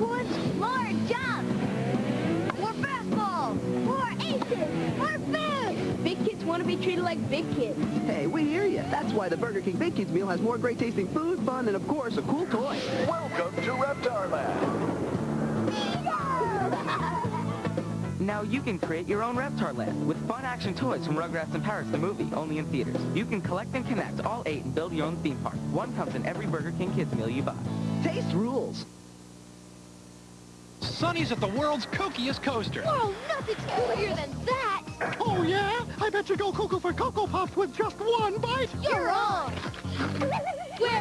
woods, more jumps. More fastballs. More aces. More food. Big kids want to be treated like big kids. Hey, we hear you. That's why the Burger King Big Kids meal has more great tasting food, fun, and of course, a cool toy. Welcome to Reptar Land. Now you can create your own Reptar Land with fun action toys from Rugrats in Paris, the movie, only in theaters. You can collect and connect all eight and build your own theme park. One comes in every Burger King Kids meal you buy. Taste rules. Sonny's at the world's kookiest coaster. Oh, Whoa, nothing's cooler than that. Oh, yeah? I bet you go cuckoo for Cocoa Puffs with just one bite. You're wrong. We're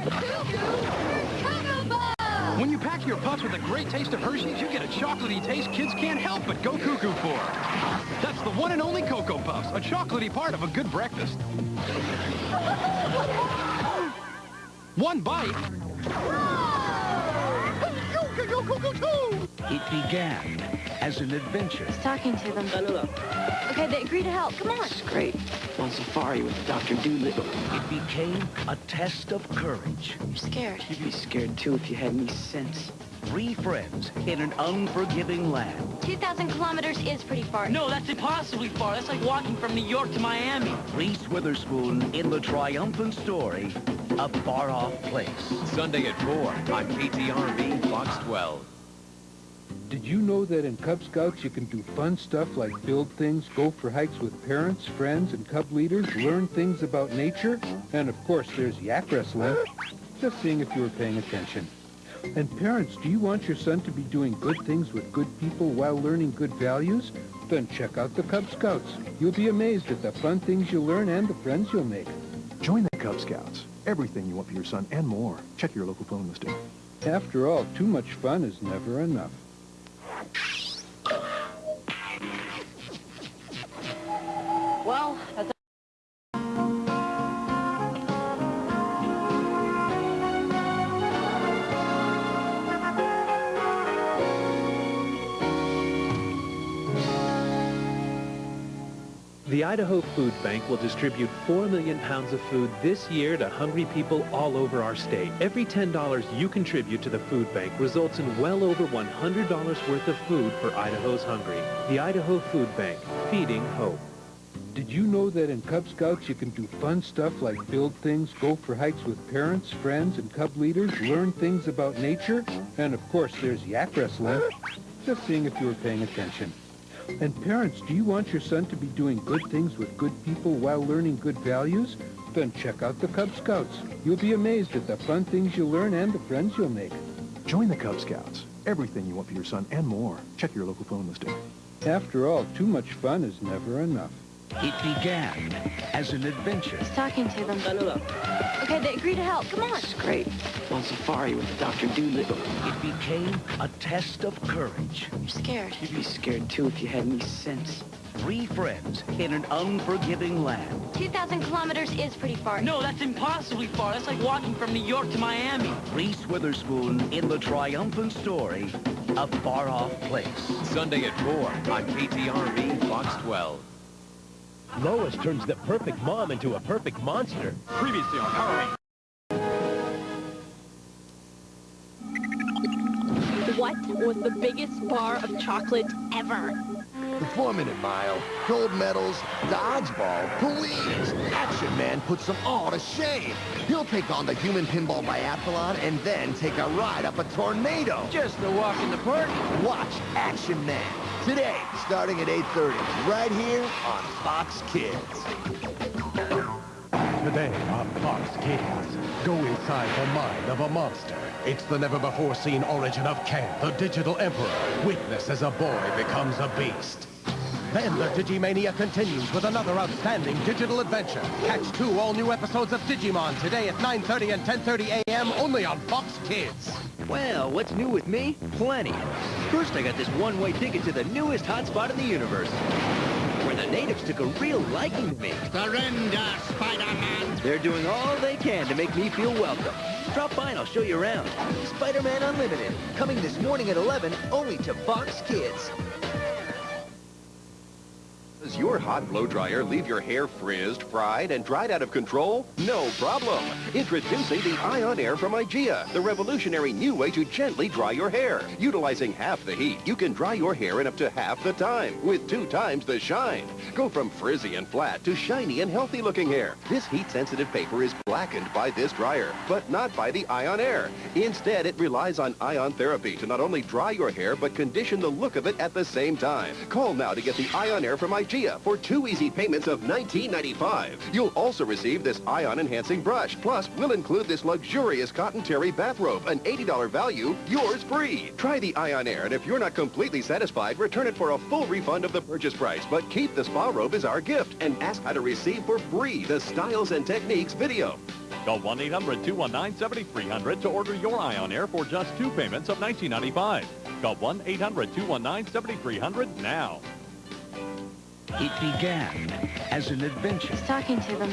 cuckoo for Cocoa Puffs. When you pack your puffs with a great taste of Hershey's, you get a chocolatey taste kids can't help but go cuckoo for. That's the one and only Cocoa Puffs, a chocolatey part of a good breakfast. one bite. Go, go, go, go, go! It began as an adventure. He's Talking to them. Okay, they agree to help. Come on. It's Great. On safari with Dr. Doolittle. It became a test of courage. You're scared. You'd be scared too if you had any sense. Three friends in an unforgiving land. 2,000 kilometers is pretty far. No, that's impossibly far. That's like walking from New York to Miami. Reese Witherspoon in the triumphant story, A Far-Off Place. Sunday at 4 on KTRV Fox 12. Did you know that in Cub Scouts you can do fun stuff like build things, go for hikes with parents, friends, and Cub leaders, learn things about nature? And of course there's yak wrestling. Just seeing if you were paying attention. And parents, do you want your son to be doing good things with good people while learning good values? Then check out the Cub Scouts. You'll be amazed at the fun things you'll learn and the friends you'll make. Join the Cub Scouts. Everything you want for your son and more. Check your local phone listing. After all, too much fun is never enough. The Idaho Food Bank will distribute 4 million pounds of food this year to hungry people all over our state. Every $10 you contribute to the food bank results in well over $100 worth of food for Idaho's hungry. The Idaho Food Bank, feeding hope. Did you know that in Cub Scouts you can do fun stuff like build things, go for hikes with parents, friends, and Cub leaders, learn things about nature? And of course there's yak wrestling. Just seeing if you were paying attention. And parents, do you want your son to be doing good things with good people while learning good values? Then check out the Cub Scouts. You'll be amazed at the fun things you'll learn and the friends you'll make. Join the Cub Scouts. Everything you want for your son and more. Check your local phone listing. After all, too much fun is never enough. It began as an adventure. He's talking to them. Okay, they agree to help. Come on. It's Great. On safari with Dr. Doolittle. It became a test of courage. You're scared. You'd be scared too if you had any sense. Three friends in an unforgiving land. 2,000 kilometers is pretty far. No, that's impossibly far. That's like walking from New York to Miami. Reese Witherspoon in the triumphant story, A Far-Off Place. Sunday at 4 on KTRV Fox 12. Lois turns the perfect mom into a perfect monster. Previously on Power Rangers. What was the biggest bar of chocolate ever? The four-minute mile, gold medals, dodgeball, please. Action Man puts them all to shame. He'll take on the human pinball biathlon and then take a ride up a tornado. Just a walk in the park. Watch Action Man today, starting at 8.30, right here on Fox Kids. Today on Fox Kids, go inside the mind of a monster. It's the never-before-seen origin of Ken, the digital emperor. Witness as a boy becomes a beast. Then the Digimania continues with another outstanding digital adventure. Catch two all-new episodes of Digimon today at 9.30 and 10.30 a.m. only on Fox Kids. Well, what's new with me? Plenty. First, I got this one-way ticket to the newest hotspot in the universe, where the natives took a real liking to me. Surrender, Spider-Man! They're doing all they can to make me feel welcome. Drop by and I'll show you around. Spider-Man Unlimited, coming this morning at 11, only to Fox Kids. Does your hot blow dryer leave your hair frizzed, fried, and dried out of control? No problem. Introducing the Ion Air from IGIA, the revolutionary new way to gently dry your hair. Utilizing half the heat, you can dry your hair in up to half the time, with two times the shine. Go from frizzy and flat to shiny and healthy-looking hair. This heat-sensitive paper is blackened by this dryer, but not by the Ion Air. Instead, it relies on ion therapy to not only dry your hair, but condition the look of it at the same time. Call now to get the Ion Air from IGIA for two easy payments of $19.95. You'll also receive this ion-enhancing brush. Plus, we'll include this luxurious cotton terry bathrobe, an $80 value, yours free. Try the Ion Air, and if you're not completely satisfied, return it for a full refund of the purchase price. But keep the spa robe as our gift, and ask how to receive for free the Styles and Techniques video. Call 1-800-219-7300 to order your Ion Air for just two payments of $19.95. Call 1-800-219-7300 now. It began as an adventure. He's talking to them.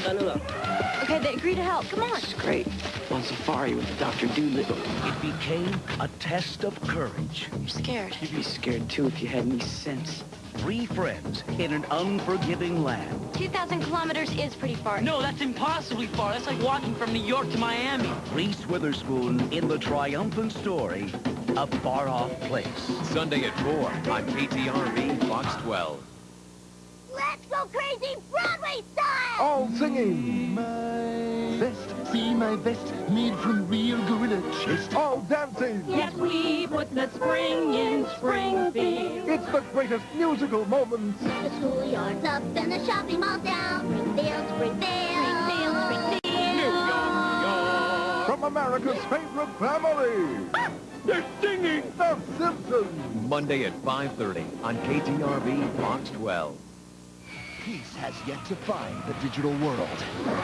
Okay, they agree to help. Come on. It's great. On safari with Dr. Doolittle. It became a test of courage. You're scared. You'd be scared too if you had any sense. Three friends in an unforgiving land. 2,000 kilometers is pretty far. No, that's impossibly far. That's like walking from New York to Miami. Reese Witherspoon in the triumphant story, A Far Off Place. Sunday at 4 on KTRV Fox 12. Let's go crazy Broadway style! All singing. My vest, see my vest, made from real gorilla chest. All dancing. Yes, we put the spring in Springfield. It's the greatest musical moment. The schoolyard's up and the shopping mall's down. Springfield, Springfield. Springfield, Springfield. From America's favorite family. They're singing The Simpsons. Monday at 5.30 on KTRV Fox 12. Peace has yet to find the digital world.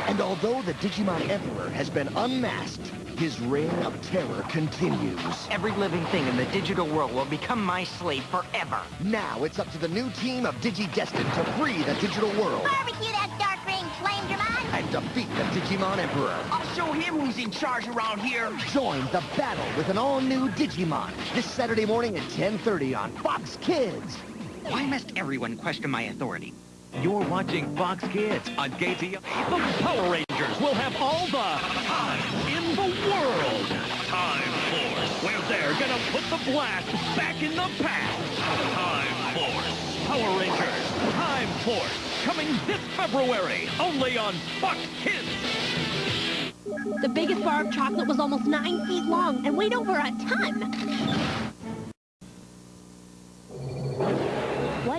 And although the Digimon Emperor has been unmasked, his reign of terror continues. Every living thing in the digital world will become my slave forever. Now it's up to the new team of Digidestined to free the digital world Barbecue that dark ring, Flamedramon. and defeat the Digimon Emperor. I'll show him who's in charge around here. Join the battle with an all-new Digimon this Saturday morning at 10.30 on Fox Kids. Why must everyone question my authority? You're watching Fox Kids on KTR. The Power Rangers will have all the time in the world. Time Force, where they're gonna put the blast back in the past. Time Force. Power Rangers, Time Force, coming this February, only on Fox Kids. The biggest bar of chocolate was almost nine feet long and weighed over a ton.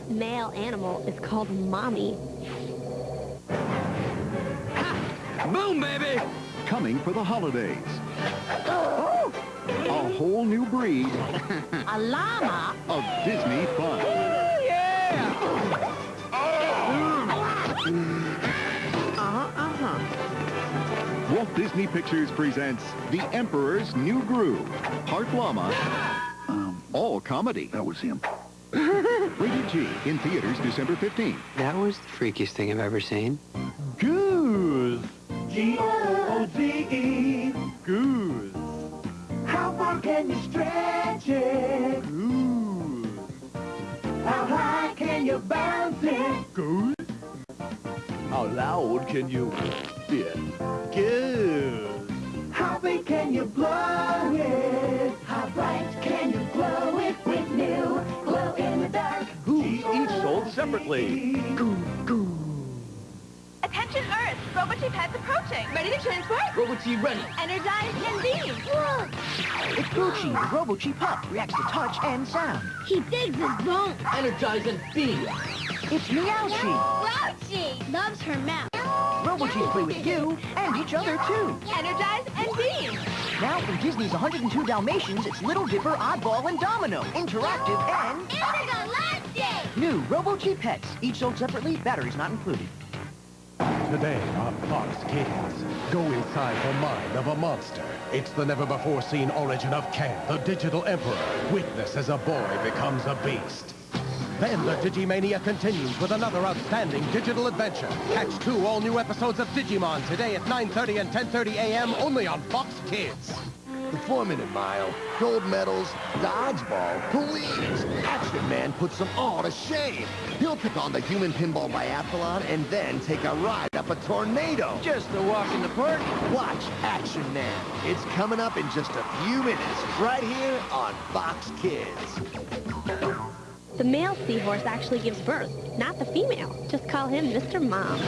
What male animal is called mommy? Boom, baby! Coming for the holidays. A whole new breed A llama? of Disney fun. Uh-huh, uh-huh. Walt Disney Pictures presents The Emperor's New Groove. Part llama, all comedy. That was him. Rated G in theaters December 15th. That was the freakiest thing I've ever seen. Goose. G-O-O-D-E. Goose. How far can you stretch it? Goose. How high can you bounce it? Goose. How loud can you spit? Goose. How big can you blow it? Sold separately? Attention Earth! Robochi Pet's approaching! Ready to transport? Robochi ready. Energize and beam! It's Gucci, the Robo-Chi pup. Reacts to touch and sound. He digs his bones! Energize and beam. It's Meow-Chi. Rochi! Loves her mouth. Robo-Chis play with you and each other, too. Energize and beam! Now from Disney's 102 Dalmatians, it's Little Dipper, Oddball, and Domino. Interactive and Intergalactic! New Robo-Chi pets. Each sold separately, batteries not included. Today on Fox Kids, go inside the mind of a monster. It's the never-before-seen origin of Ken, the digital emperor. Witness as a boy becomes a beast. Then the Digimania continues with another outstanding digital adventure. Catch two all-new episodes of Digimon today at 9.30 and 10.30 a.m. only on Fox Kids. The four-minute mile, gold medals, dodgeball, please! Action Man puts them all to shame. He'll take on the human pinball biathlon and then take a ride up a tornado. Just a walk in the park. Watch Action Man. It's coming up in just a few minutes, right here on Fox Kids. The male seahorse actually gives birth, not the female. Just call him Mr. Mom.